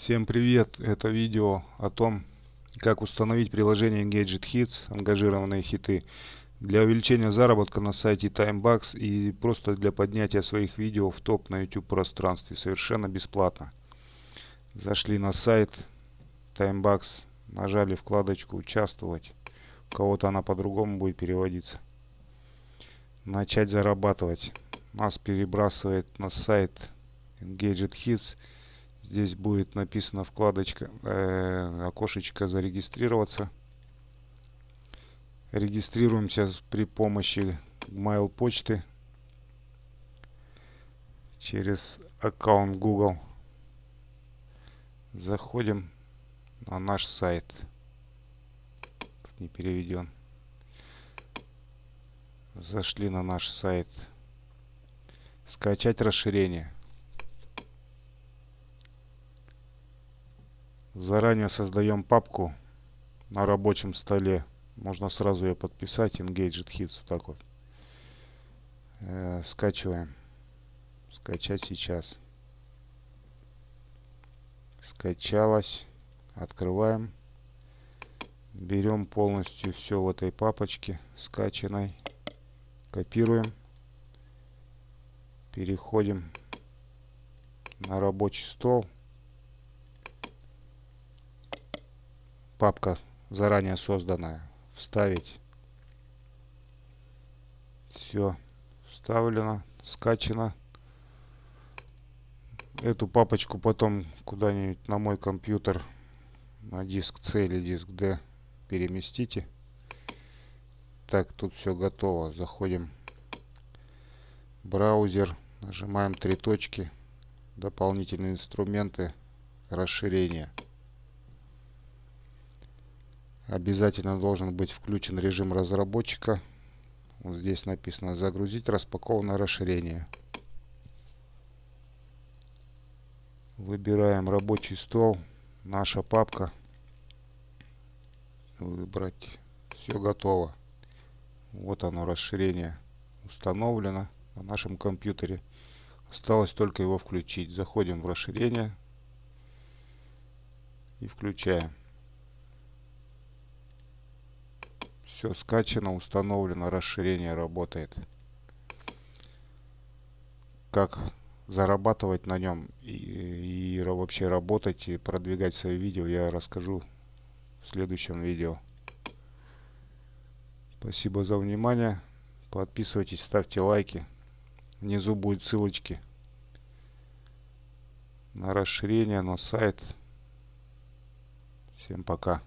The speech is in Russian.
Всем привет! Это видео о том, как установить приложение Gadget Hits, ангажированные хиты, для увеличения заработка на сайте Timebucks и просто для поднятия своих видео в топ на YouTube пространстве совершенно бесплатно. Зашли на сайт Timebucks, нажали вкладочку «Участвовать». У кого-то она по-другому будет переводиться. Начать зарабатывать. Нас перебрасывает на сайт Gadget Hits – Здесь будет написана вкладочка, э, окошечко зарегистрироваться. Регистрируемся при помощи mail почты через аккаунт Google. Заходим на наш сайт. не переведен. Зашли на наш сайт. Скачать расширение. Заранее создаем папку на рабочем столе. Можно сразу ее подписать. Engaged Hits. Вот так вот. Э, скачиваем. Скачать сейчас. Скачалось. Открываем. Берем полностью все в этой папочке скачанной. Копируем. Переходим на рабочий стол. Папка заранее созданная. Вставить. Все вставлено, скачано. Эту папочку потом куда-нибудь на мой компьютер, на диск C или диск D переместите. Так, тут все готово. Заходим в браузер, нажимаем три точки, дополнительные инструменты, расширение. Обязательно должен быть включен режим разработчика. Вот здесь написано загрузить распакованное расширение. Выбираем рабочий стол, наша папка. Выбрать. Все готово. Вот оно расширение установлено на нашем компьютере. Осталось только его включить. Заходим в расширение и включаем. Все скачано, установлено, расширение работает. Как зарабатывать на нем и, и вообще работать и продвигать свои видео, я расскажу в следующем видео. Спасибо за внимание. Подписывайтесь, ставьте лайки. Внизу будут ссылочки на расширение, на сайт. Всем пока.